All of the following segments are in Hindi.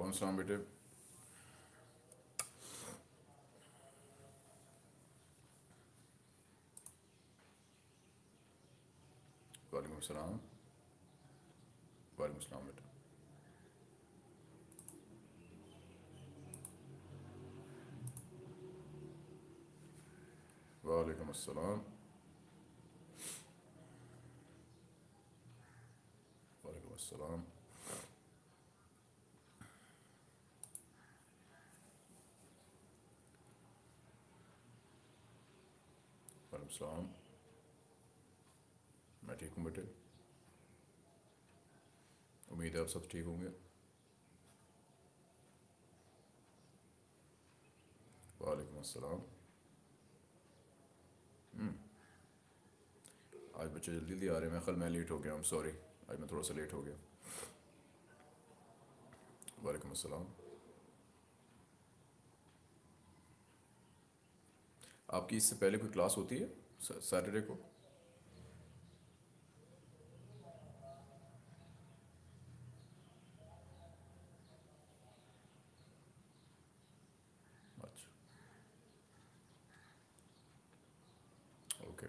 वालेकुम सलाम बेटे वालेकुम सलाम वालेकुम सलाम बेटे वालेकुम अस्सलाम वालेकुम अस्सलाम सलाम मैं ठीक हूँ बेटे उम्मीद है आप सब ठीक होंगे। वालेकुम अस्सलाम। हम्म, आज बच्चे जल्दी जल्दी आ रहे हैं। मैं कल मैं लेट हो गया हूँ सॉरी आज मैं थोड़ा सा लेट हो गया। वालेकुम अस्सलाम। आपकी इससे पहले कोई क्लास होती है? सैटरडे को अच्छा okay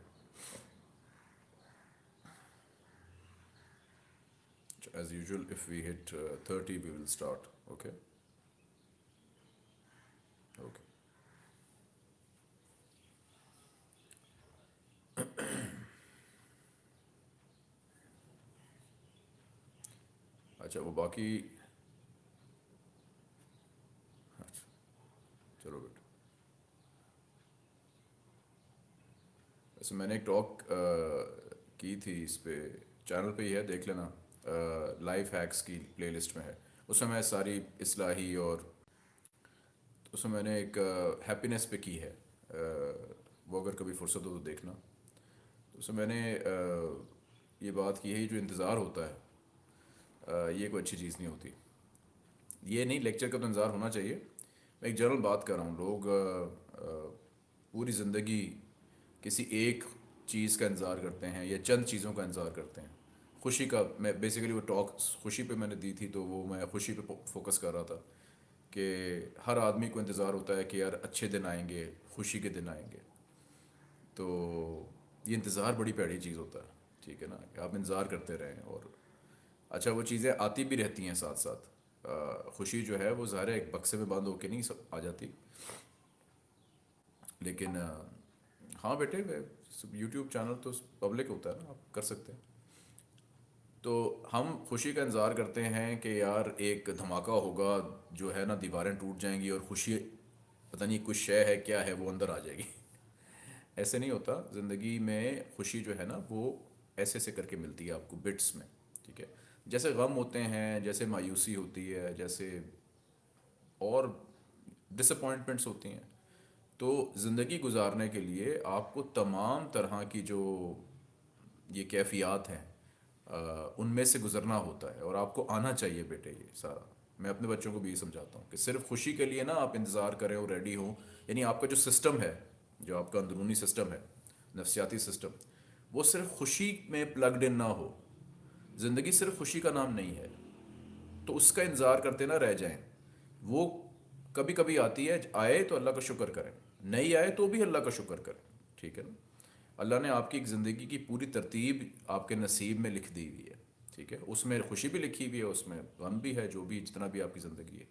as usual if we hit uh, 30 we will start okay okay अच्छा वो बाकी अच्छा चलो बेटा। वैसे मैंने एक टॉक की थी इस पे चैनल पे ही है देख लेना। लाइफ हैक्स की प्लेलिस्ट में है। उसमें मैं सारी इस्लाही और उसमें मैंने एक हैप्पीनेस पे की है। अ, वो अगर कभी फुर्सत हो तो देखना। उसमें मैंने अ, ये बात की है जो इंतज़ार होता है ये कोई अच्छी चीज़ नहीं होती। ये नहीं लेक्चर का तो इंतज़ार होना चाहिए। मैं एक जनरल बात कर रहा हूँ, लोग पूरी ज़िंदगी किसी एक चीज़ का इंतज़ार करते हैं या चंद चीज़ों का इंतज़ार करते हैं। खुशी का, मैं बेसिकली वो टॉक खुशी पे मैंने दी थी तो वो मैं खुशी पे फोकस कर रहा था कि हर आदमी को इंतज़ार होता है कि यार अच्छे दिन आएँगे, खुशी के दिन आएँगे। तो ये इंतज़ार बड़ी प्यारी चीज़ होता है, ठीक है ना? आप इंतज़ार करते रहें और अच्छा वो चीज़ें आती भी रहती हैं साथ साथ खुशी जो है, वो ज़ाहिर एक बक्से में बंद होके नहीं आ जाती। लेकिन हाँ बेटे यूट्यूब चैनल तो पब्लिक होता है ना, आप कर सकते हैं। तो हम खुशी का इंतज़ार करते हैं कि यार, एक धमाका होगा, जो है ना, दीवारें टूट जाएँगी और खुशी, पता नहीं कुछ शय है, क्या है, वो अंदर आ जाएगी। ऐसे नहीं होता। ज़िंदगी में खुशी जो है ना, वो ऐसे ऐसे करके मिलती है आपको बिट्स में। जैसे गम होते हैं, जैसे मायूसी होती है, जैसे और डिसअपॉइंटमेंट्स होती हैं। तो ज़िंदगी गुजारने के लिए आपको तमाम तरह की जो ये कैफियात हैं उनमें से गुजरना होता है और आपको आना चाहिए बेटे ये सारा। मैं अपने बच्चों को भी ये समझाता हूँ कि सिर्फ़ खुशी के लिए ना आप इंतज़ार करें और रेडी हों। यानी आपका जो सिस्टम है, जो आपका अंदरूनी सिस्टम है, नफसियाती सिस्टम वो सिर्फ़ खुशी में प्लगड इन ना हो। ज़िंदगी सिर्फ़ खुशी का नाम नहीं है तो उसका इंतज़ार करते ना रह जाएँ। वो कभी कभी आती है, आए तो अल्लाह का शुक्र करें, नहीं आए तो भी अल्लाह का शुक्र करें, ठीक है ना? अल्लाह ने आपकी एक ज़िंदगी की पूरी तरतीब आपके नसीब में लिख दी हुई है, ठीक है? उसमें खुशी भी लिखी हुई है, उसमें गम भी है, जो भी जितना भी आपकी ज़िंदगी है।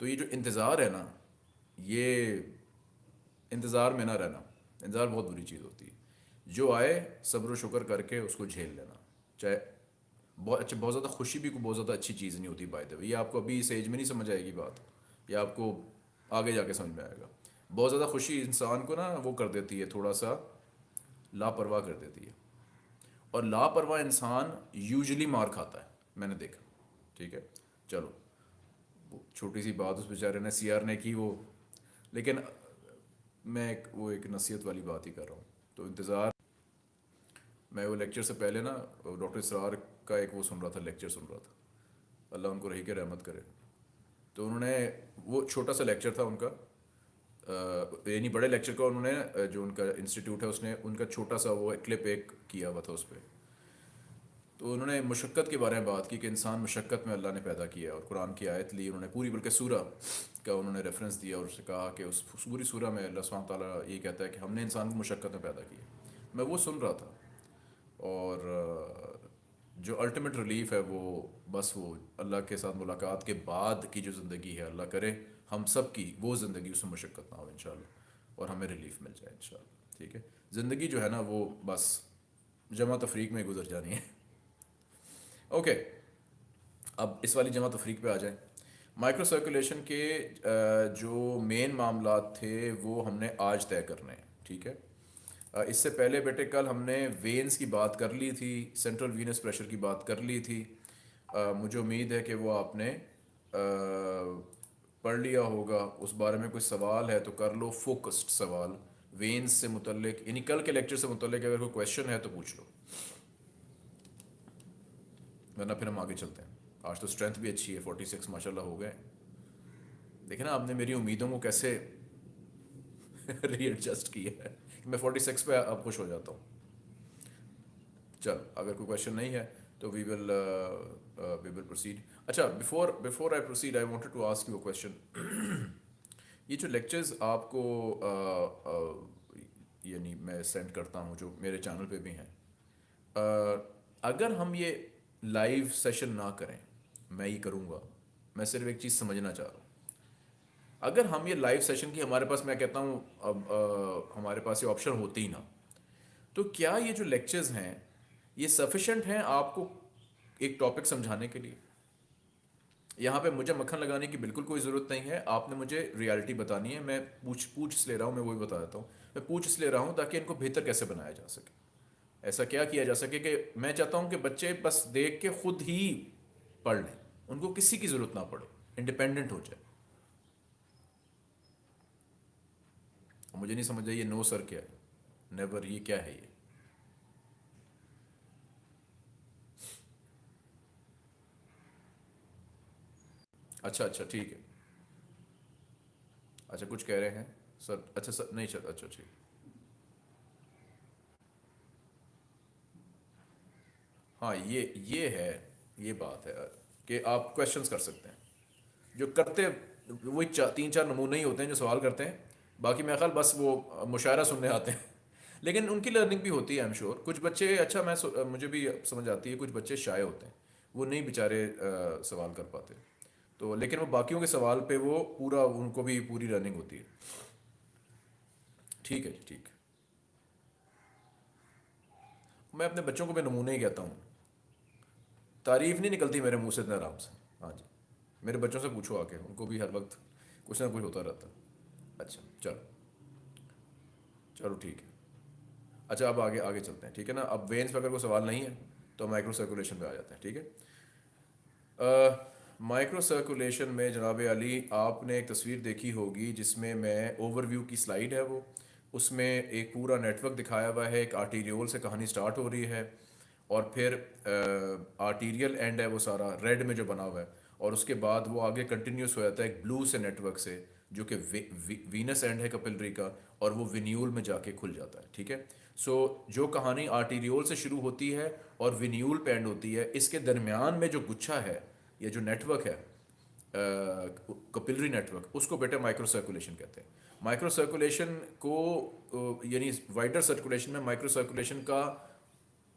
तो ये जो इंतज़ार है ना, ये इंतज़ार में ना रहना, इंतज़ार बहुत बुरी चीज़ होती है। जो आए सब्र शुक्र करके उसको झेल लेना, चाहे बहुत अच्छा बहुत ज़्यादा खुशी भी कोई बहुत ज़्यादा अच्छी चीज़ नहीं होती बाय द वे ये आपको अभी इस एज में नहीं समझ आएगी बात. ये आपको आगे जाके समझ में आएगा. बहुत ज़्यादा खुशी इंसान को ना वो कर देती है थोड़ा सा लापरवाह कर देती है. और लापरवाह इंसान यूजली मार खाता है, मैंने देखा. ठीक है? चलो. छोटी सी बात उस बेचारे ने सी ने की वो. लेकिन मैं एक, वो एक नसीहत वाली बात ही कर रहा हूँ. तो इंतज़ार मैं वो लेक्चर से पहले ना डॉक्टर इसरार का एक वो सुन रहा था लेक्चर सुन रहा था। अल्लाह उनको रही के रहमत करे। तो उन्होंने वो छोटा सा लेक्चर था उनका। यानी बड़े लेक्चर का उन्होंने जो उनका इंस्टीट्यूट है, उसने उनका छोटा सा वो क्लिप एक किया हुआ था उस पर तो उन्होंने मुशक्क़त के बारे में बात की कि इंसान मुशक्क़त में अल्लाह ने पैदा किया और कुरान की आयत ली, उन्होंने पूरी, बल्कि सूरा का उन्होंने रेफरेंस दिया और उससे कहा कि उस पूरी सूरा में अल्लाह ताला ये कहता है कि हमने इंसान को मशक्क़त में पैदा किया। मैं वो सुन रहा था। और जो अल्टीमेट रिलीफ है वो बस वो अल्लाह के साथ मुलाकात के बाद की जो ज़िंदगी है, अल्लाह करे, हम सब की वो ज़िंदगी उसमें मशक्क़त ना हो इन और हमें रिलीफ मिल जाए इन ठीक है? ज़िंदगी जो है ना वो बस जमा तफरीक में गुजर जानी है। ओके अब इस वाली जमा तफरीक पे आ जाए। माइक्रो सर्कुलेशन के जो मेन मामला थे वो हमने आज तय करने हैं, ठीक है? इससे पहले बेटे कल हमने वेन्स की बात कर ली थी, सेंट्रल वीनस प्रेशर की बात कर ली थी। मुझे उम्मीद है कि वो आपने पढ़ लिया होगा। उस बारे में कोई सवाल है तो कर लो, फोकस्ड सवाल। वेंस से मुतलक यानी कल के लेक्चर से मुतलक अगर कोई क्वेश्चन है तो पूछ लो। वरना फिर हम आगे चलते हैं। आज तो स्ट्रेंथ भी अच्छी है, फोर्टी सिक्स, माशाल्लाह हो गए। देखे ना, आपने मेरी उम्मीदों को कैसे रीएडजस्ट किया है। मैं फोर्टी सिक्स पे अब खुश हो जाता हूँ। चल अगर कोई क्वेश्चन नहीं है तो we will we will proceed अच्छा before before I proceed I wanted to ask you a question ये जो लेक्चर्स आपको uh, uh, यानी मैं सेंड करता हूँ जो मेरे चैनल पे भी हैं uh, अगर हम ये लाइव सेशन ना करें मैं ये करूँगा मैं सिर्फ़ एक चीज़ समझना चाह रहा हूँ। अगर हम ये लाइव सेशन की हमारे पास, मैं कहता हूँ हमारे पास ये ऑप्शन होती ही ना तो क्या ये जो लेक्चर्स हैं, ये सफिशेंट हैं आपको एक टॉपिक समझाने के लिए? यहाँ पे मुझे मक्खन लगाने की बिल्कुल कोई ज़रूरत नहीं है। आपने मुझे रियलिटी बतानी है। मैं पूछ पूछ इसलिए रहा हूँ, मैं वही बता देता हूँ। मैं पूछ इसलिए रहा हूँ ताकि इनको बेहतर कैसे बनाया जा सके। ऐसा क्या किया जा सके कि मैं चाहता हूँ कि बच्चे बस देख के खुद ही पढ़ लें। उनको किसी की ज़रूरत ना पड़े इंडिपेंडेंट हो जाए। मुझे नहीं समझ ये नो सर क्या है? नेवर ये क्या है ये? अच्छा अच्छा ठीक है। अच्छा कुछ कह रहे हैं? सर अच्छा सर, नहीं, सर अच्छा ठीक। हाँ ये ये है, ये बात है, कि आप क्वेश्चंस कर सकते हैं। जो करते वही तीन चार नमूने ही होते हैं जो सवाल करते हैं। बाकी मेरा ख्याल बस वो मुशायरा सुनने आते हैं। लेकिन उनकी लर्निंग भी होती है आई एम श्योर कुछ बच्चे अच्छा मैं मुझे भी समझ आती है, कुछ बच्चे शाये होते हैं। वो नहीं बेचारे सवाल कर पाते। तो लेकिन वो बाकियों के सवाल पे वो पूरा, उनको भी पूरी लर्निंग होती है। ठीक है ठीक। मैं अपने बच्चों को भी नमूने ही कहता हूँ। तारीफ़ नहीं निकलती मेरे मुँह से इतने आराम से। हाँ जी। मेरे बच्चों से पूछो आके, उनको भी हर वक्त कुछ ना कुछ होता रहता अच्छा। चलो। चलो ठीक है। अच्छा अब आगे आगे चलते हैं, ठीक है ना? अब वेन्स पर अगर कोई सवाल नहीं है तो माइक्रो सर्कुलेशन पे आ जाते हैं, ठीक है? माइक्रो सर्कुलेशन में जनाब अली, आपने एक तस्वीर देखी होगी जिसमें मैं ओवरव्यू की स्लाइड है वो। उसमें एक पूरा नेटवर्क दिखाया हुआ है, एक आर्टीरियोल से कहानी स्टार्ट हो रही है और फिर आर्टीरियल एंड है वो सारा रेड में जो बना हुआ है और उसके बाद वो आगे कंटिन्यूस हो जाता है एक ब्लू से नेटवर्क से। जो कि वीनस एंड है कपिलरी का और वो विन्यूल में जाके खुल जाता है, ठीक है? सो जो कहानी आर्टीरियोल से शुरू होती है और विन्यूल पे एंड होती है, इसके दरमियान में जो गुच्छा है, ये जो नेटवर्क है कपिलरी नेटवर्क उसको बेटे माइक्रो सर्कुलेशन कहते हैं। माइक्रो सर्कुलेशन को यानी वाइडर सर्कुलेशन में माइक्रो सर्कुलेशन का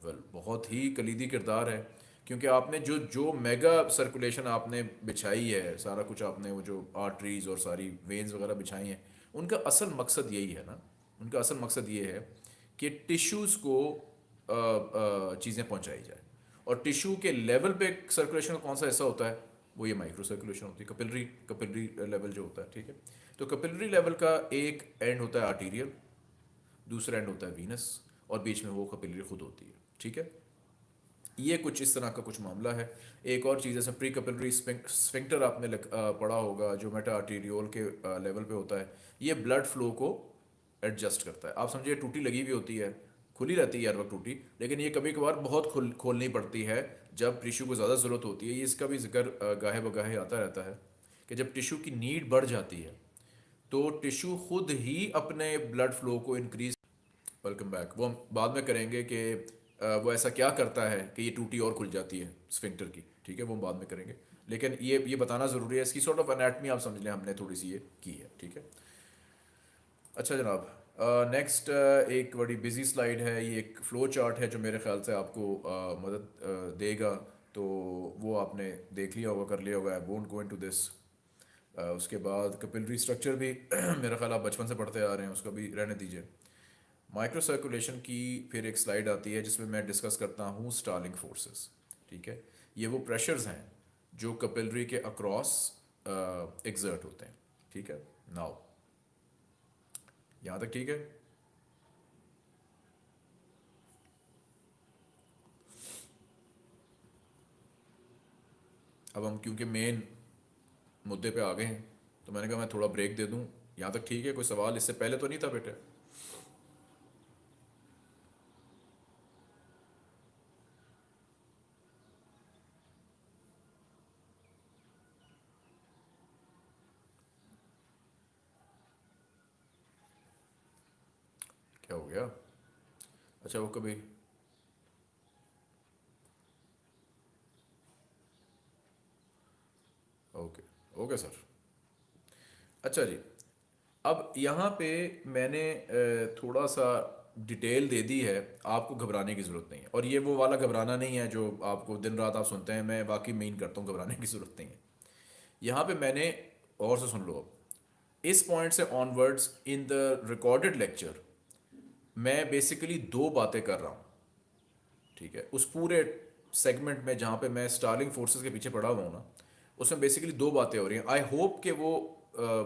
वेल बहुत ही कलीदी किरदार है। क्योंकि आपने जो जो मेगा सर्कुलेशन आपने बिछाई है, सारा कुछ आपने वो जो आर्टरीज और सारी वेन्स वगैरह बिछाई हैं, उनका असल मकसद यही है ना? उनका असल मकसद ये है कि टिश्यूज़ को चीज़ें पहुंचाई जाए। और टिश्यू के लेवल पे सर्कुलेशन का कौन सा हिस्सा होता है? वो ये माइक्रो सर्कुलेशन होती है कपिलरी कपिलरी लेवल जो होता है, ठीक है? तो कपिलरी लेवल का एक एंड होता है आर्टीरियल दूसरा एंड होता है वीनस और बीच में वो कपिलरी खुद होती है, ठीक है? ये कुछ इस तरह का कुछ मामला है। एक और चीज़, जैसे प्री कपिलरी स्फिंक्टर आपने पढ़ा होगा, जो मेटा आर्टीरियोल के लेवल पे होता है, ये ब्लड फ्लो को एडजस्ट करता है। आप समझिए, टूटी लगी हुई होती है, खुली रहती है हर वक्त टूटी, लेकिन ये कभी कभार बहुत खुल, खोलनी पड़ती है, जब टिश्यू को ज़्यादा ज़रूरत होती है। ये इसका भी ज़िक्र गाहे बगाहे आता रहता है कि जब टिश्यू की नीड बढ़ जाती है तो टिश्यू खुद ही अपने ब्लड फ्लो को इनक्रीज वेलकम बैक वो हम बाद में करेंगे कि वो ऐसा क्या करता है कि ये टूटी और खुल जाती है स्फिंक्टर की ठीक है वो हम बाद में करेंगे। लेकिन ये ये बताना ज़रूरी है इसकी सॉर्ट ऑफ़ एनाटमी आप समझ लें हमने थोड़ी सी ये की है ठीक है। अच्छा जनाब नेक्स्ट एक बड़ी बिज़ी स्लाइड है ये एक फ़्लो चार्ट है जो मेरे ख्याल से आपको uh, मदद uh, देगा। तो वो आपने देख लिया होगा कर लिया होगा I won't go into this उसके बाद कपिलरी स्ट्रक्चर भी मेरा ख्याल आप बचपन से पढ़ते आ रहे हैं उसका भी रहने दीजिए। माइक्रो सर्कुलेशन की फिर एक स्लाइड आती है जिसमें मैं डिस्कस करता हूँ स्टार्लिंग फोर्सेस ठीक है? ये वो प्रेशर्स हैं जो कपिलरी के अक्रॉस एग्जर्ट होते हैं, ठीक है? नाउ यहाँ तक ठीक है? अब हम, क्योंकि मेन मुद्दे पे आ गए हैं तो मैंने कहा मैं थोड़ा ब्रेक दे दूँ। यहाँ तक ठीक है? कोई सवाल? इससे पहले तो नहीं था बेटे? गया। अच्छा वो कभी ओके ओके सर। अच्छा जी, अब यहाँ पे मैंने थोड़ा सा डिटेल दे दी है, आपको घबराने की ज़रूरत नहीं है। और ये वो वाला घबराना नहीं है जो आपको दिन रात आप सुनते हैं, मैं वाकई मीन करता हूँ, घबराने की ज़रूरत नहीं है। यहाँ पे मैंने, और से सुन लो अब, इस पॉइंट से onwards in the recorded lecture मैं बेसिकली दो बातें कर रहा हूँ। ठीक है? उस पूरे सेगमेंट में जहाँ पे मैं स्टार्लिंग फोर्सेस के पीछे पड़ा हुआ हूँ ना, उसमें बेसिकली दो बातें हो रही हैं। आई होप कि वो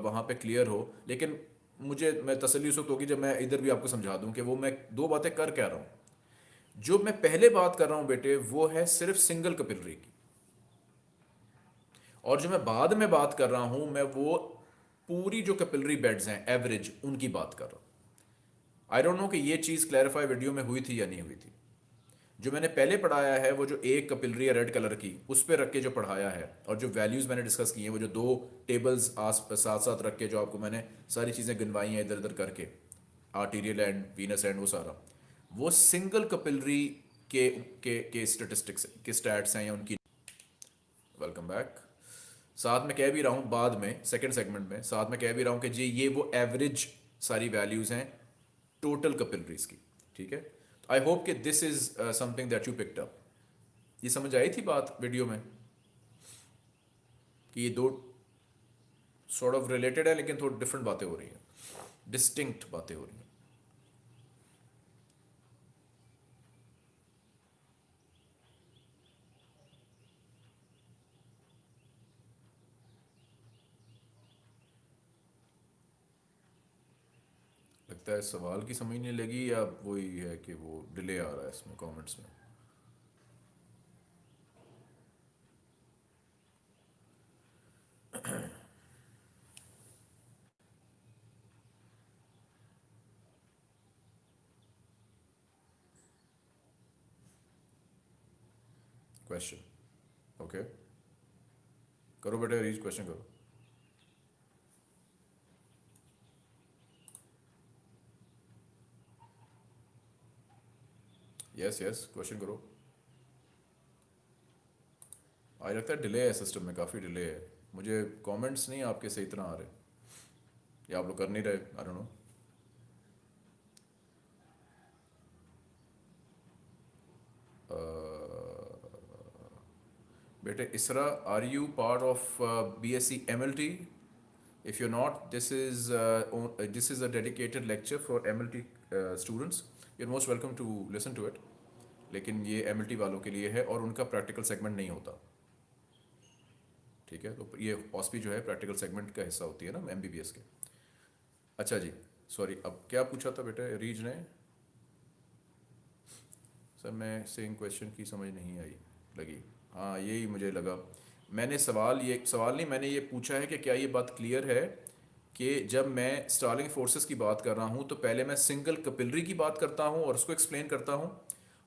वहाँ पे क्लियर हो, लेकिन मुझे, मैं तसल्ली उस वक्त होगी जब मैं इधर भी आपको समझा दूँ कि वो मैं दो बातें कर क्या रहा हूँ। जो मैं पहले बात कर रहा हूँ बेटे, वो है सिर्फ़ सिंगल कपिलरी की। और जो मैं बाद में बात कर रहा हूँ, मैं वो पूरी जो कपिलरी बेड्स हैं एवरेज उनकी बात कर रहा हूँ। आई डोंट नो कि ये चीज़ क्लैरिफाई वीडियो में हुई थी या नहीं हुई थी। जो मैंने पहले पढ़ाया है, वो जो एक कपिलरी है रेड कलर की, उस पर रख के जो पढ़ाया है और जो वैल्यूज़ मैंने डिस्कस की हैं, वो जो दो टेबल्स आस साथ साथ रख के जो आपको मैंने सारी चीज़ें गिनवाई हैं इधर उधर करके आर्टीरियल एंड वीनस एंड वो सारा। वो सिंगल कपिलरी के के के स्टेटिस्टिक्स के स्टैट्स हैं या उनकी। वेलकम बैक साथ में कह भी रहा हूँ बाद में सेकेंड सेगमेंट में, साथ में कह भी रहा हूँ कि जी, ये वो एवरेज सारी वैल्यूज़ हैं टोटल कपिलरीज की ठीक है? आई होप कि this is something that you picked up ये समझ आई थी बात वीडियो में? कि ये दो सॉर्ट ऑफ़ रिलेटेड है, लेकिन थोड़ी डिफरेंट बातें हो रही हैं. डिस्टिंक्ट बातें हो रही हैं. लगता है सवाल की समझ नहीं लगी या वही है कि वो डिले आ रहा है इसमें कमेंट्स में? Question okay okay. करो बेटे रीच क्वेश्चन करो। यस यस क्वेश्चन करो। आज लगता है डिले है सिस्टम में, काफ़ी डिले है। मुझे कमेंट्स नहीं, आपके सही तरह आ रहे। या आप लोग कर नहीं रहे आई डोंट नो बेटे, इसरा are you part of B S C M L T if you not this is this is a dedicated lecture for M L T students are most welcome to listen to it लेकिन ये एमएलटी वालों के लिए है और उनका प्रैक्टिकल सेगमेंट नहीं होता। ठीक है? तो ये ऑस्पी जो है प्रैक्टिकल सेगमेंट का हिस्सा होती है ना एमबीबीएस के। अच्छा जी सॉरी अब क्या पूछा था बेटा रीज ने? सर, मैं सेम क्वेश्चन की समझ नहीं आई, लगी। हाँ यही मुझे लगा। मैंने सवाल ये, सवाल नहीं, मैंने ये पूछा है कि क्या ये बात क्लियर है? कि जब मैं स्टार्लिंग फोर्सेस की बात कर रहा हूँ तो पहले मैं सिंगल कपिलरी की बात करता हूँ और उसको एक्सप्लेन करता हूँ।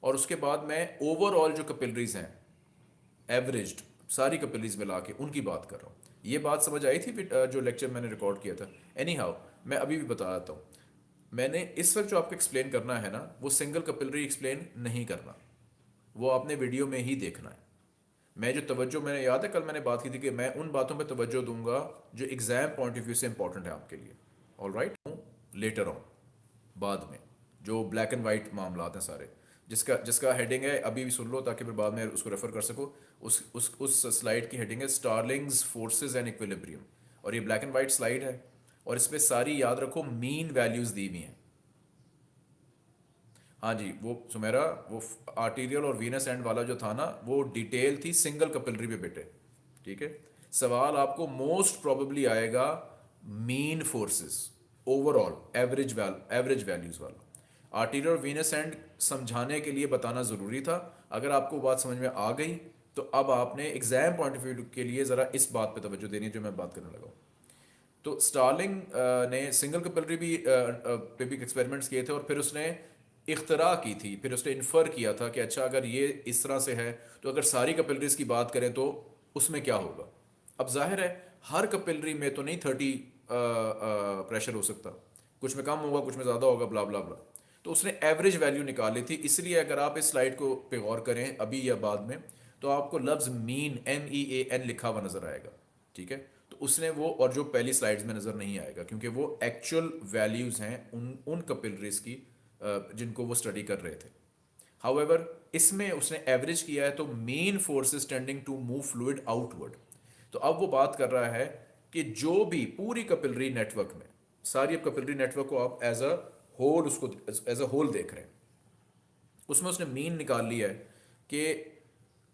और उसके बाद मैं ओवरऑल जो कपिलरीज हैं एवरेज सारी कपिलरीज मिला के उनकी बात कर रहा हूँ। ये बात समझ आई थी जो लेक्चर मैंने रिकॉर्ड किया था? एनी हाउ मैं अभी भी बता देता हूँ। मैंने इस वक्त जो आपको एक्सप्लेन करना है ना, वो सिंगल कपिलरी एक्सप्लेन नहीं करना। वो आपने वीडियो में ही देखना है। मैं जो तवज्जो मैंने, याद है कल मैंने बात की थी कि मैं उन बातों पे तवज्जो दूँगा जो एग्ज़ाम पॉइंट ऑफ़ व्यू से इंपॉर्टेंट है आपके लिए। ऑल राइट लेटर ऑन बाद में, जो ब्लैक एंड वाइट मामला हैं सारे, जिसका जिसका हेडिंग है, अभी भी सुन लो ताकि फिर बाद में उसको रेफर कर सको। उस उस उस स्लाइड की हेडिंग है स्टारलिंग्स फोर्सेस एंड इक्विलिब्रियम और ये ब्लैक एंड वाइट स्लाइड है, और इस पर सारी याद रखो मीन वैल्यूज़ दी हुई हैं। हाँ जी, वो सुमेरा, वो आर्टीरियल और वीनस एंड वाला जो था ना, वो डिटेल थी सिंगल कपिलरी पे बेटे, ठीक है? सवाल आपको मोस्ट प्रोबेबली आएगा mean forces overall average well average values वाला। आर्टीरियल वीनस एंड समझाने के लिए बताना ज़रूरी था। अगर आपको बात समझ में आ गई तो अब आपने एग्ज़ाम पॉइंट ऑफ़ व्यू के लिए ज़रा इस बात पे तवज्जो देनी है जो मैं बात करने लगा हूँ। तो स्टार्लिंग ने सिंगल कपिलरी भी पे भी एक्सपेरिमेंट्स किए थे और फिर उसने इख्तरा की थी, फिर उसने इन्फर किया था कि अच्छा अगर ये इस तरह से है तो अगर सारी कपिलरीज की बात करें तो उसमें क्या होगा? अब ज़ाहिर है, हर कपिलरी में तो नहीं थर्टी प्रेशर हो सकता। कुछ में कम होगा, कुछ में ज़्यादा होगा ब्ला ब्ला ब्ला तो उसने एवरेज वैल्यू निकाली थी, इसलिए अगर आप इस स्लाइड को पे गौर करें, अभी या बाद में तो आपको लफ्ज़ mean M E A N लिखा हुआ नज़र आएगा, ठीक है? तो उसने वो, और जो पहली स्लाइड्स में नज़र नहीं आएगा, क्योंकि वो एक्चुअल वैल्यूज़ हैं उन उन कपिलरीज की जिनको वो स्टडी कर रहे थे। हाउएवर इसमें उसने एवरेज किया है तो main forces tending to move fluid outward तो अब वो बात कर रहा है कि जो भी पूरी कपिलरी नेटवर्क में, सारी अब कपिलरी नेटवर्क को आप एज अ होल उसको एज अ होल देख रहे हैं। उसमें उसने मीन निकाल लिया है कि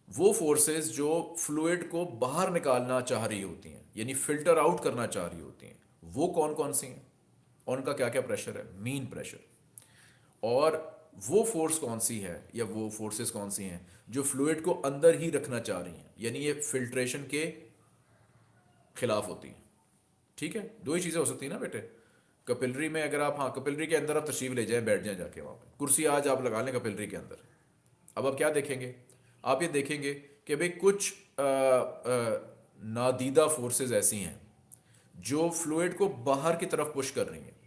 वो फोर्सेस जो फ्लूड को बाहर निकालना चाह रही होती हैं, यानी फ़िल्टर आउट करना चाह रही होती हैं, वो कौन कौन सी हैं? उनका क्या क्या प्रेशर है? मीन प्रेशर और वो फोर्स कौन सी है या वो फोर्सेस कौन सी हैं जो फ्लूड को अंदर ही रखना चाह रही हैं? यानी ये फिल्ट्रेशन के खिलाफ होती हैं। ठीक है? दो ही चीज़ें हो सकती हैं ना बेटे? कपिलरी में अगर आप हाँ कपिलरी के अंदर आप तशरीफ़ ले जाएँ बैठ जाएँ जाके वहाँ पर कुर्सी आज आप लगा लें कपिलरी के अंदर। अब आप क्या देखेंगे? आप ये देखेंगे कि भाई कुछ आ, आ, नादीदा फोर्सेस ऐसी हैं जो फ्लूड को बाहर की तरफ़ पुश कर रही हैं।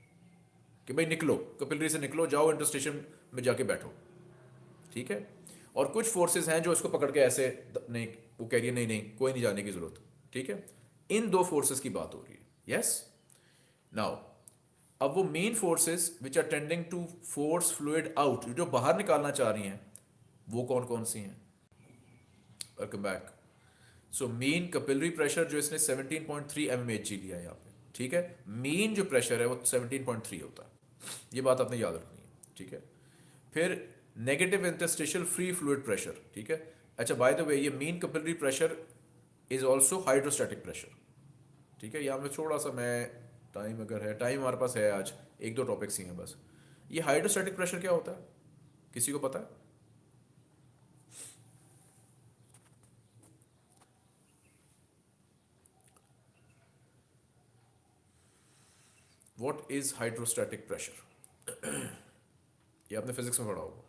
कि भाई निकलो कपिलरी से निकलो, जाओ इंटर स्टेशन में जाके बैठो। ठीक है? और कुछ फोर्सेस हैं जो इसको पकड़ के ऐसे नहीं, वो कह रही है, नहीं नहीं, कोई नहीं जाने की ज़रूरत। ठीक है? इन दो फोर्सेस की बात हो रही है। यस नाउ अब वो main forces which are tending to force fluid out जो बाहर निकालना चाह रही हैं, वो कौन कौन सी हैं? Welcome back so main capillary pressure जो इसने 17.3 पॉइंट जी लिया है यहाँ पे। ठीक है? मेन जो प्रेशर है वो 17.3 होता है। ये बात आपने याद रखनी है, ठीक है? फिर negative interstitial free fluid pressure ठीक है? अच्छा बाय द वे ये main capillary pressure is also hydrostatic pressure ठीक है? यहाँ पर थोड़ा सा मैं टाइम अगर है टाइम हमारे पास है आज, एक दो टॉपिक्स ही हैं बस। ये हाइड्रोस्टैटिक प्रेशर क्या होता है? किसी को पता है? वॉट इज़ हाइड्रोस्टैटिक प्रेशर ये आपने फिजिक्स में पढ़ा होगा।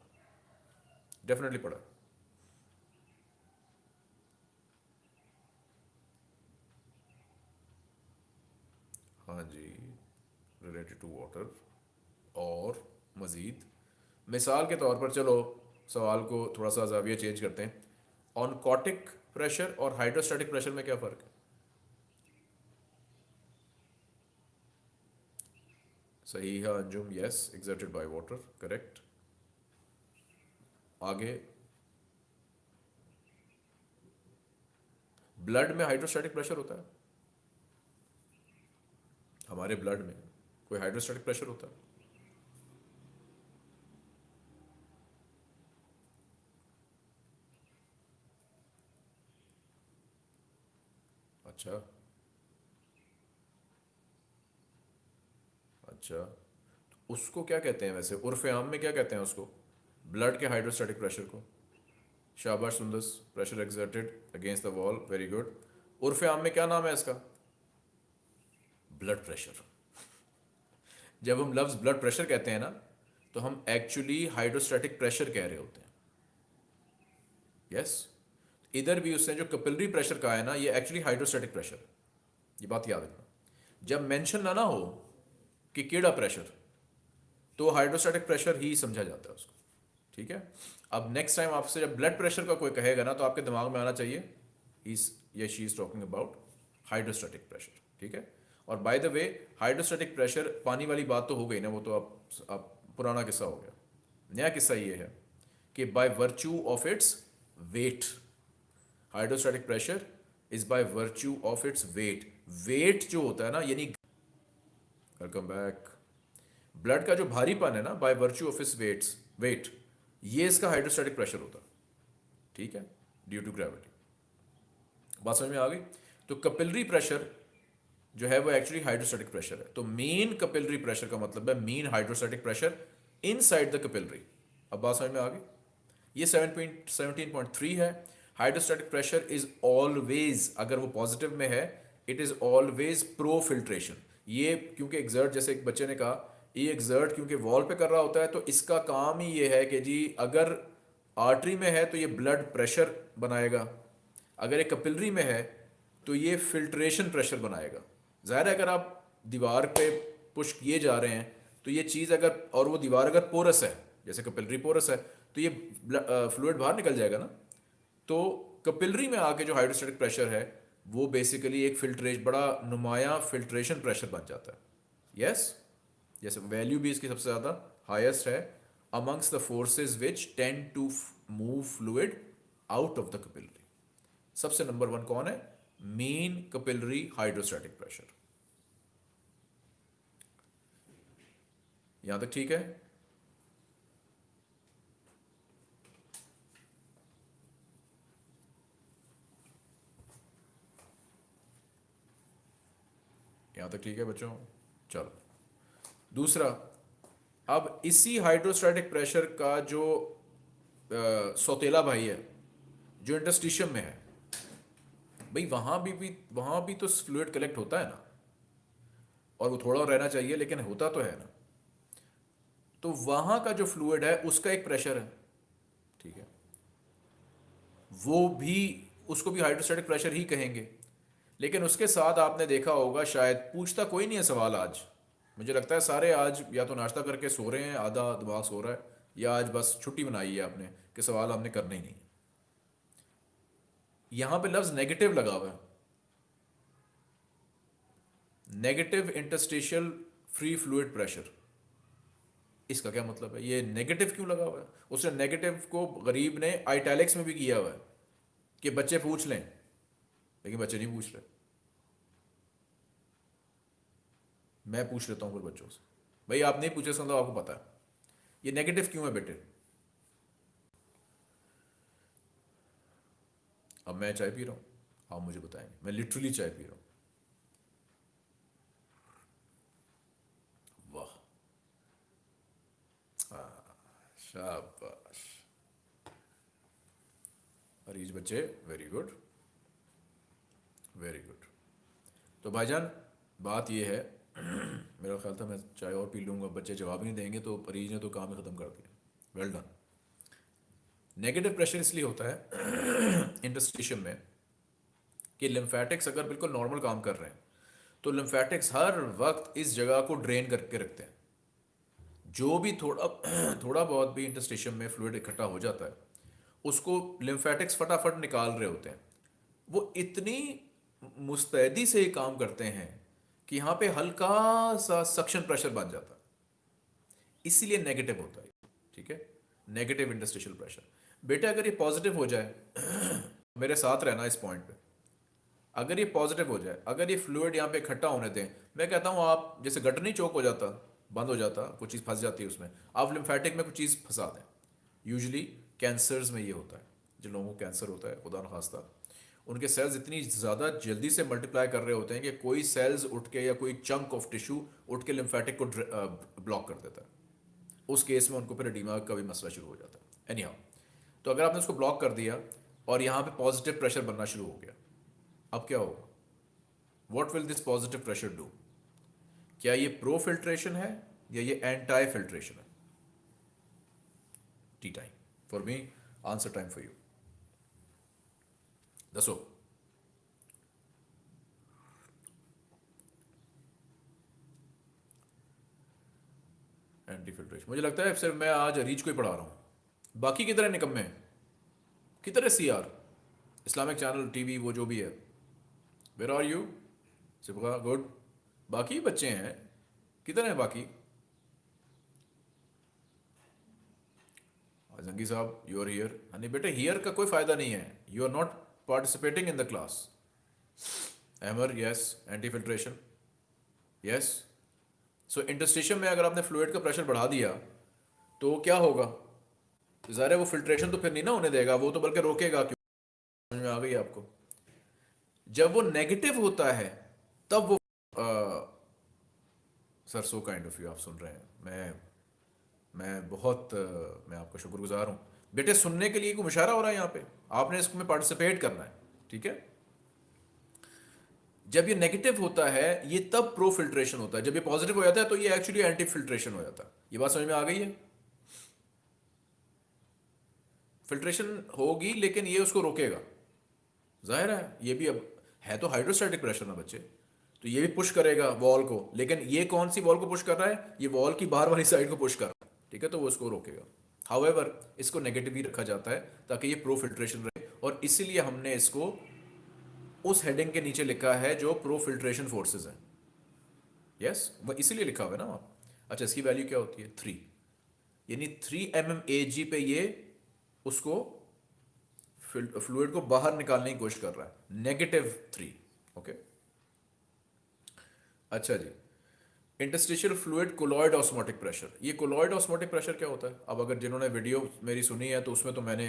डेफिनेटली पढ़ा। हाँ जी रिलेटेड टू वाटर और मज़ीद। मिसाल के तौर पर चलो, सवाल को थोड़ा सा जाविया चेंज करते हैं। ऑनकॉटिक प्रेशर और हाइड्रोस्टैटिक प्रेशर में क्या फ़र्क है? है Anjum yes exerted by water correct आगे। ब्लड में हाइड्रोस्टैटिक प्रेशर होता है। हमारे ब्लड में कोई हाइड्रोस्टेटिक प्रेशर होता है। अच्छा। अच्छा तो उसको क्या कहते हैं वैसे? उर्फ़ आम में क्या कहते हैं उसको? ब्लड के हाइड्रोस्टेटिक प्रेशर को। शाबाश Sundus pressure exerted against the wall very good उर्फ़ आम में क्या नाम है इसका? ब्लड प्रेशर जब हम लफ्ज़ ब्लड प्रेशर कहते हैं ना तो हम एक्चुअली हाइड्रोस्टैटिक प्रेशर कह रहे होते हैं। Yes yes? इधर भी उसने जो कपिलरी प्रेशर कहा है ना, ये एक्चुअली हाइड्रोस्टैटिक प्रेशर ये बात याद रखना। जब मेंशन ना ना हो कि केड़ा प्रेशर तो हाइड्रोस्टैटिक प्रेशर ही समझा जाता है उसको ठीक है? अब नेक्स्ट टाइम आपसे जब ब्लड प्रेशर का कोई कहेगा ना तो आपके दिमाग में आना चाहिए इज़ या she is talking about hydrostatic pressure ठीक है? और by the way hydrostatic pressure पानी वाली बात तो हो गई ना वो तो आप, आप पुराना किस्सा हो गया। नया किस्सा ये है कि by virtue of its weight hydrostatic pressure is by virtue of its weight weight जो होता है ना यानी वेलकम बैक ब्लड का जो भारीपन है ना by virtue of its weights weight ये इसका हाइड्रोस्टैटिक प्रेशर होता ठीक है? ड्यू टू ग्रेविटी बात समझ में आ गई? तो कपिलरी प्रेशर जो है, वो एक्चुअली हाइड्रोस्टैटिक प्रेशर है। तो मेन कपिलरी प्रेशर का मतलब है mean hydrostatic pressure inside the capillary अब बात समझ में आ गई? ये seven point seventeen point three है। हाइड्रोस्टैटिक प्रेशर इज़ ऑलवेज अगर वो पॉजिटिव में है it is always pro filtration ये क्योंकि एग्जर्ट जैसे एक बच्चे ने कहा, ये एग्जर्ट क्योंकि वॉल पे कर रहा होता है तो इसका काम ही ये है कि जी, अगर आर्टरी में है तो ये ब्लड प्रेशर बनाएगा। अगर ये कपिलरी में है तो ये फिल्ट्रेशन प्रेशर बनाएगा। ज़ाहिर है अगर आप दीवार पे पुश किए जा रहे हैं तो ये चीज़ अगर, और वो दीवार अगर पोरस है, जैसे कपिलरी पोरस है तो ये फ्लूड बाहर निकल जाएगा ना। तो कपिलरी में आके जो हाइड्रोस्टेटिक प्रेशर है वो बेसिकली एक फिल्ट्रेशन बड़ा नुमाया फिल्ट्रेशन प्रेशर बन जाता है। यस जैसे वैल्यू भी इसकी सबसे ज़्यादा हाईएस्ट है amongst the forces which tend to move fluid out of the capillary सबसे नंबर वन कौन है? मेन कपिलरी हाइड्रोस्टैटिक प्रेशर यहाँ तक ठीक है? यहाँ तक ठीक है बच्चों? चलो। दूसरा अब इसी हाइड्रोस्टैटिक प्रेशर का जो आ, सौतेला भाई है जो इंटस्टिशियम में है भाई वहाँ भी, भी वहाँ भी तो फ्लूड कलेक्ट होता है ना? और वो थोड़ा रहना चाहिए लेकिन होता तो है ना? तो वहाँ का जो फ्लूड है उसका एक प्रेशर है। ठीक है? वो भी उसको भी हाइड्रोस्टेटिक प्रेशर ही कहेंगे। लेकिन उसके साथ आपने देखा होगा, शायद पूछता कोई नहीं है सवाल आज। मुझे लगता है सारे आज या तो नाश्ता करके सो रहे हैं, आधा दिमाग सो रहा है, या आज बस छुट्टी बनाई है आपने, कि सवाल हमने करने ही नहीं। यहाँ पे लफ्ज नेगेटिव लगा हुआ है। Negative interstitial free fluid pressure इसका क्या मतलब है? ये नेगेटिव क्यों लगा हुआ है? उसने नेगेटिव को गरीब ने आइटैलिक्स में भी किया हुआ है, कि बच्चे पूछ लें। लेकिन बच्चे नहीं पूछ रहे। मैं पूछ लेता हूँ फिर बच्चों से। भाई आप नहीं पूछे समझो आपको पता है। ये नेगेटिव क्यों है बेटे? अब मैं चाय पी रहा हूँ। आप मुझे बताएँगे। मैं लिटरली चाय पी रहा हूँ। वाह। हाँ, शाबाश। अरीज बच्चे वेरी गुड वेरी गुड तो भाईजान बात यह है मेरा ख्याल था मैं चाय और पी लूँगा, बच्चे जवाब ही नहीं देंगे तो परीज ने तो काम ही ख़त्म कर दिया। वेल डन नेगेटिव प्रेशर इसलिए होता है इंटस्टिशियम में कि लिम्फेटिक्स अगर बिल्कुल नॉर्मल काम कर रहे हैं तो लिम्फेटिक्स हर वक्त इस जगह को ड्रेन करके रखते हैं। जो भी थोड़ा थोड़ा बहुत भी इंटस्टिशियम में फ्लूड इकट्ठा हो जाता है, उसको लिम्फेटिक्स फटाफट निकाल रहे होते हैं। वो इतनी मुस्तैदी से ही काम करते हैं कि यहाँ पे हल्का सा सक्शन प्रेशर बन जाता। है इसीलिए नेगेटिव होता है। ठीक है? नेगेटिव इंडस्ट्रियल प्रेशर बेटा, अगर ये पॉजिटिव हो जाए, मेरे साथ रहना इस पॉइंट पे। अगर ये पॉजिटिव हो जाए, अगर ये फ्लूड यहाँ पे इकट्ठा होने दें, मैं कहता हूँ, आप जैसे गटर नहीं चौक हो जाता, बंद हो जाता कुछ चीज़ फंस जाती है उसमें, आप लिम्फेटिक में कुछ चीज़ फंसा दें। यूजली कैंसर्स में ये होता है। जिन लोगों को कैंसर होता है, खुदा नखास्ता उनके सेल्स इतनी ज़्यादा जल्दी से मल्टीप्लाई कर रहे होते हैं कि कोई सेल्स उठ के या कोई चंक ऑफ़ टिश्यू उठ के लिम्फेटिक को ब्लॉक कर देता है। उस केस में उनको फिर दिमाग का भी मसला शुरू हो जाता है। एनी तो अगर आपने उसको ब्लॉक कर दिया और यहाँ पे पॉजिटिव प्रेशर बनना शुरू हो गया, अब क्या होगा? What will this positive pressure do क्या ये प्रो फिल्ट्रेशन है या ये एंटाई फिल्ट्रेशन है? T time for me answer time for you दसो एंटी फिल्ट्रेशन मुझे लगता है सिर्फ़ मैं आज रीच को ही पढ़ा रहा हूँ। बाकी है? निकम्मे किधर C R Islamic channel TV वो जो भी है। वेर आर यू सिपका गुड बाकी बच्चे हैं। किधर हैं बाकी? जंगी साहब यू आर हियर नहीं बेटे हियर का कोई फ़ायदा नहीं है। You are not participating in the class एमर yes anti filtration yes so interstitium में अगर आपने फ्लूड का प्रेशर बढ़ा दिया तो क्या होगा? ज़ाहिर है वो फिल्ट्रेशन तो फिर नहीं ना होने देगा, वो तो बल्कि रोकेगा क्यों? समझ में आ गई आपको? जब वो नेगेटिव होता है, तब वो sir so kind of you आप सुन रहे हैं। मैं मैं बहुत मैं आपका शुक्रगुजार हूँ। बेटे, सुनने के लिए कोई मुशारा हो रहा है यहाँ पे? आपने इसमें पार्टिसिपेट करना है, ठीक है? जब ये नेगेटिव होता है, ये तब प्रो फिल्ट्रेशन होता है। जब ये पॉजिटिव हो जाता है तो ये एक्चुअली एंटी फिल्ट्रेशन हो जाता है। ये बात समझ में आ गई है? फिल्ट्रेशन होगी, लेकिन ये उसको रोकेगा। ज़ाहिर है, ये भी अब है तो हाइड्रोस्टैटिक प्रेशर ना बच्चे। तो ये भी पुश करेगा वॉल को। लेकिन ये कौन सी वॉल को पुश कर रहा है? ये वॉल की बाहर वाली साइड को पुश कर रहा है, ठीक है? तो वो उसको रोकेगा। हाउएवर इसको नेगेटिव ही रखा जाता है ताकि ये प्रो फिल्ट्रेशन रहे। और इसीलिए हमने इसको उस हेडिंग के नीचे लिखा है जो प्रो फिल्ट्रेशन फोर्सेज है। यस वह इसीलिए लिखा हुआ है ना अच्छा इसकी वैल्यू क्या होती है? थ्री यानी three M M A G पे ये उसको फ्लूड को बाहर निकालने की कोशिश कर रहा है। नेगेटिव थ्री ओके अच्छा जी। Interstitial fluid colloid osmotic pressure ये कोलॉइड ऑस्मोटिक प्रेशर क्या होता है? अब अगर जिन्होंने वीडियो मेरी सुनी है तो उसमें तो मैंने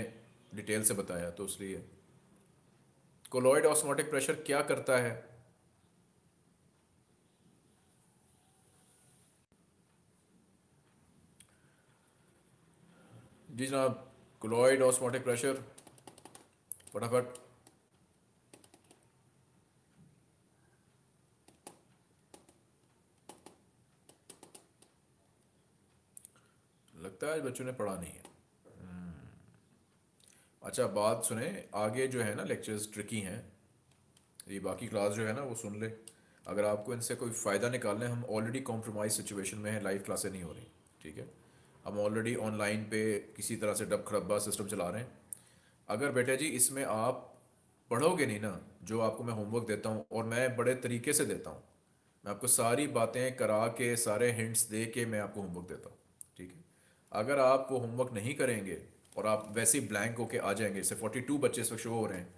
डिटेल से बताया तो इसलिए। कोलॉइड ऑस्मोटिक प्रेशर क्या करता है? जी जनाब कोलॉइड ऑस्मोटिक प्रेशर फटाफट। लगता है बच्चों ने पढ़ा नहीं है। अच्छा बात सुने, आगे जो है ना लेक्चर्स ट्रिकी हैं। ये बाकी क्लास जो है ना, वो सुन ले। अगर आपको इनसे कोई फ़ायदा निकालना है, हम ऑलरेडी कॉम्प्रोमाइज़ सिचुएशन में हैं लाइव क्लासें नहीं हो रही, ठीक है? हम ऑलरेडी ऑनलाइन पे किसी तरह से डब खड़ब्बा सिस्टम चला रहे हैं। अगर बेटा जी, इसमें आप पढ़ोगे नहीं ना, जो आपको मैं होमवर्क देता हूँ और मैं बड़े तरीके से देता हूँ, मैं आपको सारी बातें करा के, सारे हिंट्स दे के मैं आपको होमवर्क देता है। अगर आप वो होमवर्क नहीं करेंगे और आप वैसे ही ब्लैंक होके आ जाएँगे इससे फोर्टी टू बच्चे इस शो हो रहे हैं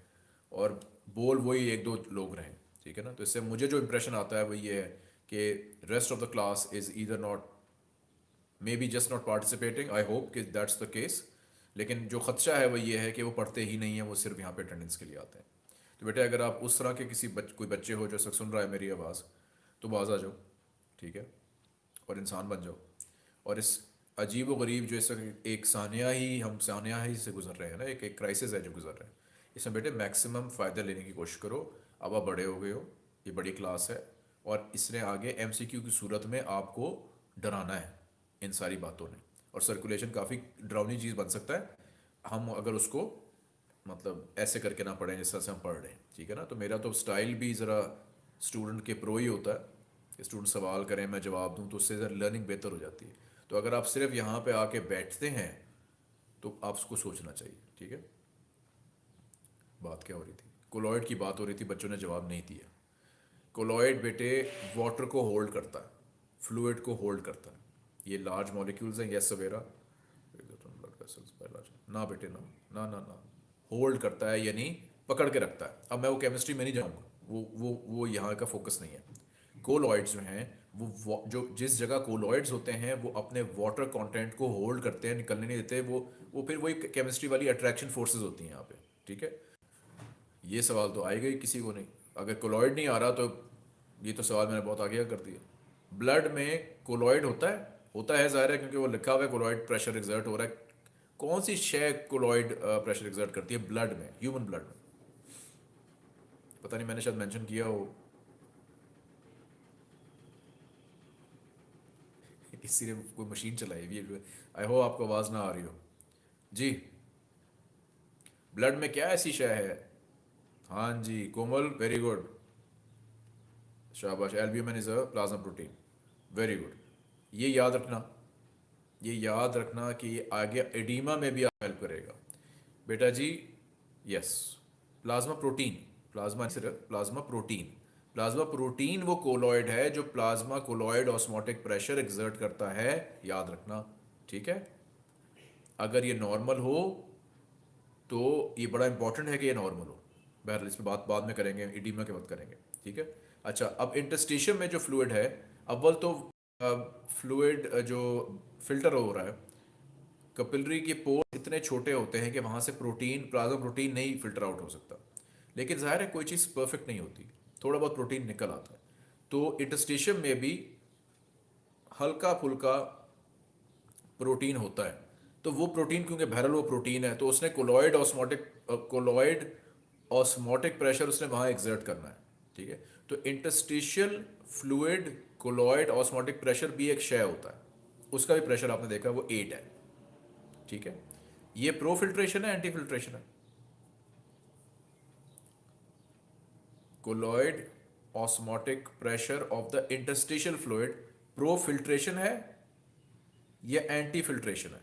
और बोल वही एक दो लोग रहे ठीक है ना? तो इससे मुझे जो इम्प्रेशन आता है वो ये है कि rest of the class is either not may be just not participating I hope कि दैट्स द केस लेकिन जो खदशा है वो ये है कि वो पढ़ते ही नहीं है वो सिर्फ़ यहाँ पे अटेंडेंस के लिए आते हैं। तो बेटे अगर आप उस तरह के किसी बच, कोई बच्चे हो जो सुन रहा है मेरी आवाज़ तो बाज आ जाओ ठीक है? और इंसान बन जाओ। और इस अजीब व गरीब जो एक सानिया ही, हम सानिया ही से गुजर रहे हैं ना, एक एक क्राइसिस है जो गुजर रहे हैं। इसमें बेटे मैक्सिमम फ़ायदा लेने की कोशिश करो। अब आप बड़े हो गए हो, ये बड़ी क्लास है और इसने आगे एमसीक्यू की सूरत में आपको डराना है इन सारी बातों ने। और सर्कुलेशन काफ़ी ड्राउनी चीज़ बन सकता है। हम अगर उसको मतलब ऐसे करके ना पढ़ें जिस तरह से हम पढ़ रहे हैं, ठीक है ना? तो मेरा तो स्टाइल भी ज़रा स्टूडेंट के प्रो ही होता है। स्टूडेंट सवाल करें, मैं जवाब दूँ तो उससे लर्निंग बेहतर हो जाती है। तो अगर आप सिर्फ़ यहाँ पे आके बैठते हैं तो आप उसको सोचना चाहिए, ठीक है? बात क्या हो रही थी? कोलॉइड की बात हो रही थी, बच्चों ने जवाब नहीं दिया। कोलॉइड बेटे वाटर को होल्ड करता है फ्लूड को होल्ड करता है। ये लार्ज मॉलिक्यूल्स हैं, यस सवेरा? ना बेटे, ना ना ना ना। होल्ड करता है, यानी पकड़ के रखता है। अब मैं वो केमिस्ट्री में नहीं जाऊँगा। वो वो वो यहाँ का फोकस नहीं है। कोलॉइड्स जो हैं वो जो जिस जगह कोलॉइड्स होते हैं, वो अपने वाटर कंटेंट को होल्ड करते हैं, निकलने नहीं देते, वो वो फिर वही केमिस्ट्री वाली अट्रैक्शन फोर्सेस होती हैं यहाँ पे, ठीक है? ये सवाल तो आएगा ही किसी को नहीं। अगर कोलॉइड नहीं आ रहा तो ये तो सवाल मैंने बहुत आगे कर दिया। ब्लड में कोलॉइड होता है होता है ज़ाहिर है क्योंकि वो लिखा हुआ है कोलॉइड प्रेशर एग्जर्ट हो रहा है। कौन सी शे कोलॉइड प्रेशर एग्जर्ट करती है? ब्लड में ह्यूमन ब्लड में। पता नहीं, मैंने शायद मेंशन किया हो। किसी ने कोई मशीन चलाई हुई है आई होप आपको आवाज़ ना आ रही हो। जी। ब्लड में क्या ऐसी शय है? हाँ जी, कोमल वेरी गुड शाबाश albumin is a plasma protein very good ये याद रखना, ये याद रखना कि ये आगे एडीमा में भी हेल्प करेगा। बेटा जी यस प्लाज्मा प्रोटीन प्लाज्मा सिर्फ़ प्लाज्मा प्रोटीन प्लाज्मा प्रोटीन वो कोलॉइड है जो plasma colloid osmotic pressure exert करता है, याद रखना, ठीक है? अगर ये नॉर्मल हो तो ये बड़ा इंपॉर्टेंट है कि ये नॉर्मल हो। बहरहाल इस पर बात बाद में करेंगे इडीमा के वक्त करेंगे, ठीक है? अच्छा अब इंटस्टिशियम में जो फ्लूड है अव्वल तो फ्लूड जो फ़िल्टर हो रहा है कपिलरी के पोर इतने छोटे होते हैं कि वहाँ से प्रोटीन प्लाज्मा प्रोटीन नहीं फ़िल्टर आउट हो सकता। लेकिन ज़ाहिर है, कोई चीज़ परफेक्ट नहीं होती। थोड़ा बहुत प्रोटीन निकल आता है। तो इंटस्टिशियम में भी हल्का फुल्का प्रोटीन होता है। तो वो प्रोटीन, क्योंकि बहरल वो प्रोटीन है तो उसने colloid osmotic colloid osmotic pressure उसने वहाँ एग्जर्ट करना है, ठीक है? तो interstitial fluid colloid osmotic pressure भी एक शय होता है। उसका भी प्रेशर आपने देखा, वो एट है, ठीक है? ये प्रो फिल्ट्रेशन है एंटी फिल्ट्रेशन है। Colloid osmotic pressure of the interstitial fluid pro filtration है या एंटी फिल्ट्रेशन है?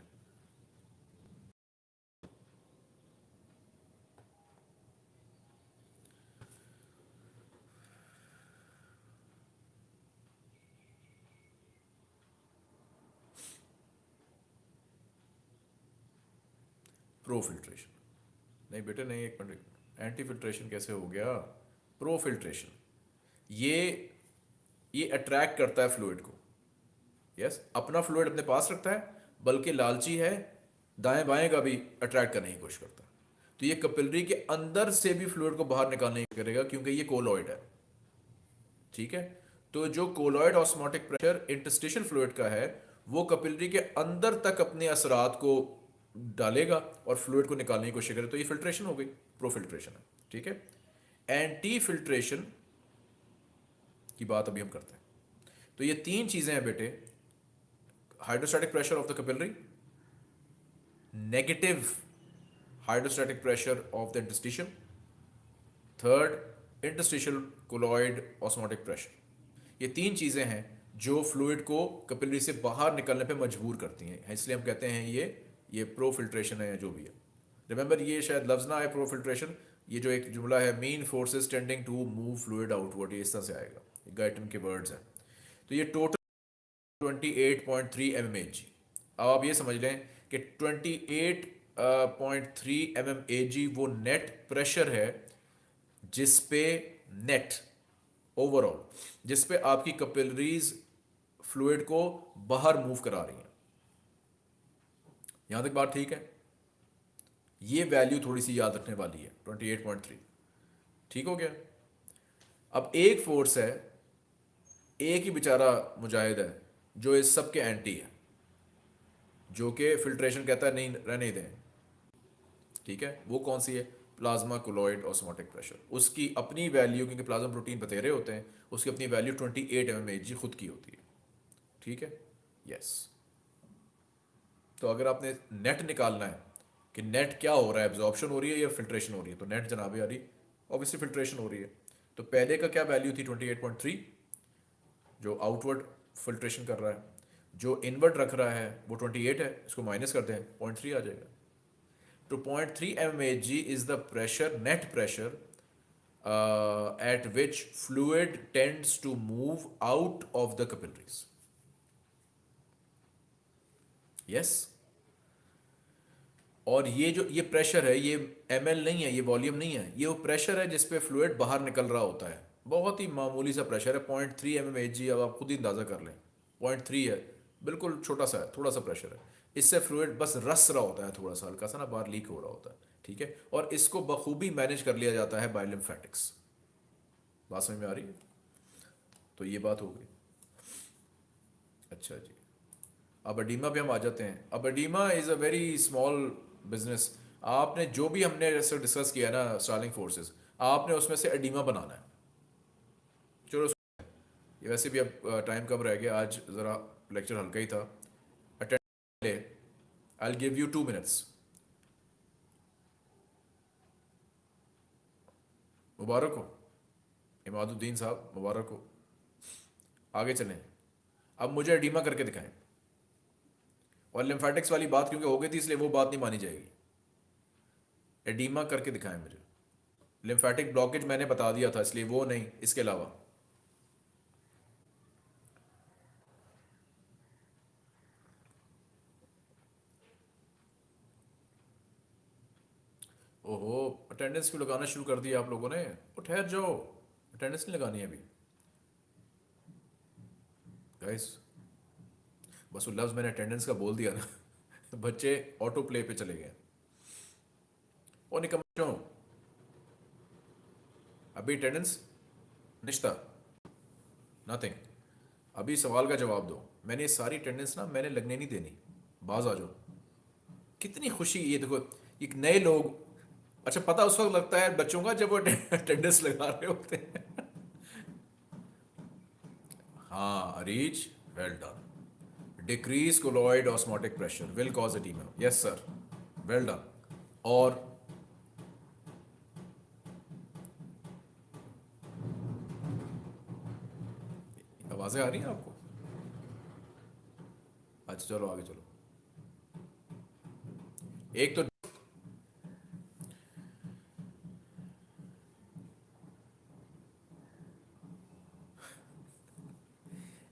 प्रो फिल्ट्रेशन नहीं बेटे, नहीं, एक मिनट एंटी फिल्ट्रेशन कैसे हो गया? प्रो फिल्ट्रेशन ये ये अट्रैक्ट करता है फ्लूड को। Yes yes? अपना फ्लूड अपने पास रखता है, बल्कि लालची है, दाएँ बाएँ का भी अट्रैक्ट करने की कोशिश करता है। तो ये कपिलरी के अंदर से भी फ्लूड को बाहर निकालने की करेगा, क्योंकि ये कोलॉइड है। ठीक है? तो जो colloid osmotic pressure interstitial fluid का है, वो कपिलरी के अंदर तक अपने असरात को डालेगा और फ्लूड को निकालने की कोशिश करेगा। तो ये फिल्ट्रेशन हो गई प्रोफिल्ट्रेशन है। ठीक है? एंटी फिल्ट्रेशन की बात अभी हम करते हैं। तो ये तीन चीज़ें हैं बेटे। Hydrostatic pressure of the capillary negative hydrostatic pressure of the interstitial third interstitial colloid osmotic pressure ये तीन चीज़ें हैं जो फ्लूड को कपिलरी से बाहर निकलने पे मजबूर करती हैं। इसलिए हम कहते हैं ये ये प्रो फिल्ट्रेशन है या जो भी है। रिमेंबर ये शायद लफ्ज़ ना आए प्रो फिल्ट्रेशन ये जो एक जुमला है main forces tending to move fluid outward ये इस तरह से आएगा। गाइटन के वर्ड्स हैं। तो ये टोटल 28.3 एम एम अब आप ये समझ लें कि 28.3 एम एम वो नेट प्रेशर है जिस पे नेट ओवरऑल जिस पे आपकी कपिलरीज फ्लूड को बाहर मूव करा रही हैं। यहाँ तक बात ठीक है? ये वैल्यू थोड़ी सी याद रखने वाली है। 28.3 ठीक हो गया? अब एक फोर्स है, एक ही बेचारा मुजाहिद है, जो इस सब के एंटी है, जो कि फिल्ट्रेशन कहता है, नहीं, रहने दें। ठीक है? वो कौन सी है? प्लाज्मा कोलॉइड ऑस्मोटिक प्रेशर उसकी अपनी वैल्यू क्योंकि प्लाज्मा प्रोटीन बतेरे होते हैं, उसकी अपनी वैल्यू 28 एट एम जी खुद की होती है। ठीक है? यस तो अगर आपने नेट निकालना है कि नेट क्या हो रहा है? एब्जॉर्प्शन हो रही है या फिल्ट्रेशन हो रही है? तो नेट जनाबे आ रही ऑब्वियसली फिल्ट्रेशन हो रही है। तो पहले का क्या वैल्यू थी? 28.3 जो आउटवर्ड फिल्ट्रेशन कर रहा है। जो इनवर्ट रख रहा है, वो 28 है, इसको माइनस करते हैं पॉइंट थ्री आ जाएगा। तो point three M H G is the pressure net pressure at which fluid tends to move out of the capillaries yes और ये जो, ये प्रेशर है, ये एमएल नहीं है, ये वॉल्यूम नहीं है, ये वो प्रेशर है जिसपे फ्लूड बाहर निकल रहा होता है। बहुत ही मामूली सा प्रेशर है point three M M G अब आप खुद ही अंदाज़ा कर लें। पॉइंट थ्री है, बिल्कुल छोटा सा है थोड़ा सा प्रेशर है। इससे फ्लूड बस रस रहा होता है थोड़ा सा, हल्का सा ना, बाहर लीक हो रहा होता है, ठीक है? और इसको बखूबी मैनेज कर लिया जाता है बायोलिम्फेटिक्स बात समझ में आ रही है? तो ये बात हो गई। अच्छा जी। अब अडीमा पे हम आ जाते हैं। अब oedema is a very small business आपने जो भी हमने ऐसे डिस्कस किया ना स्टार्लिंग फोर्सेस आपने उसमें से अडीमा बनाना है। चलो, ये वैसे भी अब टाइम कम रह गया? आज ज़रा लेक्चर हल्का ही था। Attend I give you two minutes मुबारक हो। इमादुद्दीन साहब, मुबारक हो। आगे चलें। अब मुझे अडीमा करके दिखाएँ। और लिम्फेटिक्स वाली बात क्योंकि हो गई थी, इसलिए वो बात नहीं मानी जाएगी। एडीमा करके दिखाएँ मुझे। लिम्फेटिक ब्लॉकेज मैंने बता दिया था, इसलिए वो नहीं, इसके अलावा। ओहो अटेंडेंस क्यों लगाना शुरू कर दिया आप लोगों ने? वो ठहर जाओ। अटेंडेंस नहीं लगानी है अभी। गाइस बस वो लफ्ज़ मैंने अटेंडेंस का बोल दिया ना। बच्चे ऑटो प्ले पे चले गए। और निकम अभी अटेंडेंस निश्ता नथिंग अभी सवाल का जवाब दो। मैंने सारी अटेंडेंस ना मैंने लगने नहीं देनी। बाज आ जाओ। कितनी खुशी ये देखो। एक नए लोग। अच्छा पता उस वक्त लगता है बच्चों का जब वो अटेंडेंस लगा रहे होते हैं। हाँ Areej well done decrease colloid osmotic pressure will cause oedema yes sir well done और आवाज़ें आ रही हैं आपको? अच्छा चलो, आगे चलो। एक तो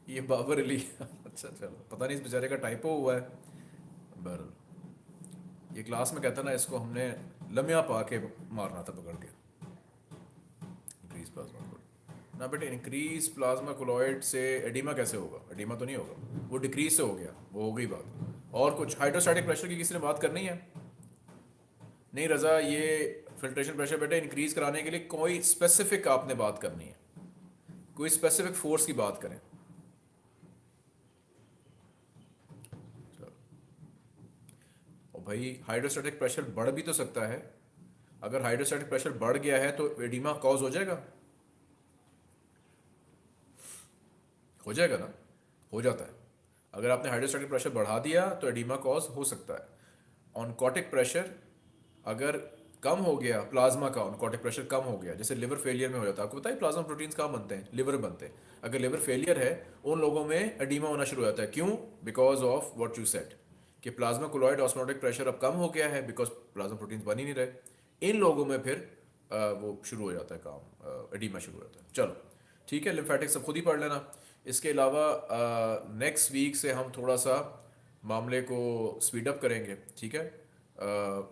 ये बाबर अली। अच्छा चलो पता नहीं इस बेचारे का टाइपो हुआ है। बहरल ये क्लास में कहता ना, इसको हमने लम्या पा के मारना था, पकड़ के। इंक्रीज प्लाज्मा ना बेटे इंक्रीज प्लाज्मा कोलॉइड से एडिमा कैसे होगा? एडिमा तो नहीं होगा। वो डिक्रीज से हो गया। वो हो गई बात। और कुछ? हाइड्रोस्टैटिक प्रेशर की किसी ने बात करनी है? नहीं रजा, ये फिल्ट्रेशन प्रेशर बेटे इंक्रीज कराने के लिए कोई स्पेसिफिक आपने बात करनी है। कोई स्पेसिफिक फोर्स की बात करें। भाई हाइड्रोस्टैटिक प्रेशर बढ़ भी तो सकता है। अगर हाइड्रोस्टैटिक प्रेशर बढ़ गया है तो एडिमा कॉज हो जाएगा। हो जाएगा ना? हो जाता है। अगर आपने हाइड्रोस्टैटिक प्रेशर बढ़ा दिया तो एडिमा कॉज हो सकता है। ऑनकॉटिक प्रेशर अगर कम हो गया प्लाज्मा का ऑनकॉटिक प्रेशर कम हो गया, जैसे लिवर फेलियर में हो जाता है। आपको बताइए प्लाज्मा प्रोटीन्स कहाँ बनते हैं? लिवर बनते हैं। अगर लिवर फेलियर है, उन लोगों में एडिमा होना शुरू हो जाता है। क्यों? Because of what you said कि प्लाज्मा कोलॉइड ऑस्मोटिक प्रेशर अब कम हो गया है बिकॉज़ प्लाज्मा प्रोटीन्स बन ही नहीं रहे। इन लोगों में फिर आ, वो शुरू हो जाता है काम एडिमा शुरू हो जाता है। चलो ठीक है लिम्फेटिक सब खुद ही पढ़ लेना। इसके अलावा नेक्स्ट वीक से हम थोड़ा सा मामले को स्पीड अप करेंगे ठीक है? आ,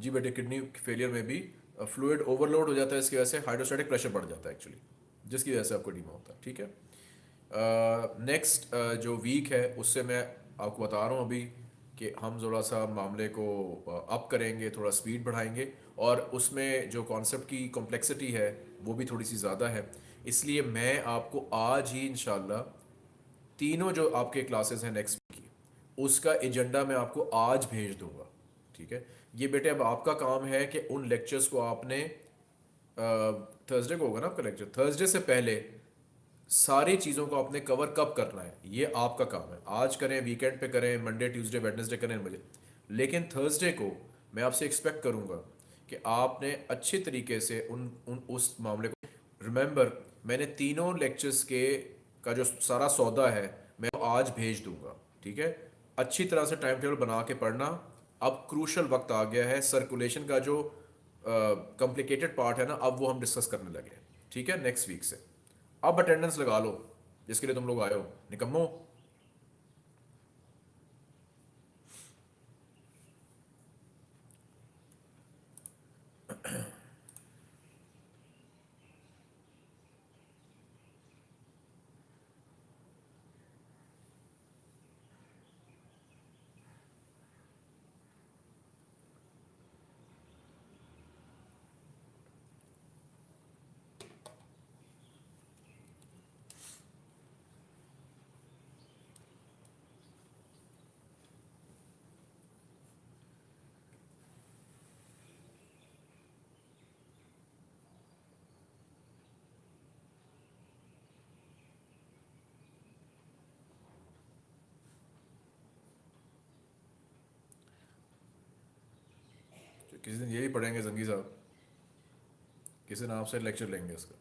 जी बेटे किडनी फेलियर में भी फ्लूड ओवरलोड हो जाता है इसकी वजह से हाइड्रोस्टैटिक प्रेशर बढ़ जाता है एक्चुअली जिसकी वजह से आपको डीमा होता है ठीक है? नेक्स्ट जो वीक है उससे मैं आपको बता रहा हूँ अभी कि हम ज़रा सा मामले को अप करेंगे, थोड़ा स्पीड बढ़ाएँगे और उसमें जो कॉन्सेप्ट की कॉम्प्लेक्सिटी है, वो भी थोड़ी सी ज़्यादा है। इसलिए मैं आपको आज ही इन तीनों जो आपके क्लासेस हैं नेक्स्ट वीक की, उसका एजेंडा मैं आपको आज भेज दूँगा, ठीक है? ये बेटे, अब आपका काम है कि उन लेक्चर्स को आपने थर्सडे को होगा ना आपका लेक्चर थर्सडे से पहले सारी चीज़ों को आपने कवर कब करना है? ये आपका काम है। आज करें वीकेंड पे करें मंडे ट्यूसडे वेडनेसडे करें मुझे लेकिन थर्सडे को मैं आपसे एक्सपेक्ट करूँगा कि आपने अच्छे तरीके से उन उन, उस मामले को रिमेंबर मैंने तीनों लेक्चर्स के, का जो सारा सौदा है, मैं आज भेज दूँगा, ठीक है? अच्छी तरह से टाइम टेबल बना के पढ़ना। अब क्रूशल वक्त आ गया है सर्कुलेशन का जो कॉम्प्लिकेटेड पार्ट है ना, अब वो हम डिस्कस करने लगे ठीक है? नेक्स्ट वीक से। अब अटेंडेंस लगा लो जिसके लिए तुम लोग आए हो। निकम्मो। किसी दिन यही पढ़ेंगे जंगी साहब। किसी दिन आपसे लेक्चर लेंगे इसका